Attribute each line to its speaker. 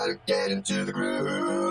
Speaker 1: gotta get into the groove.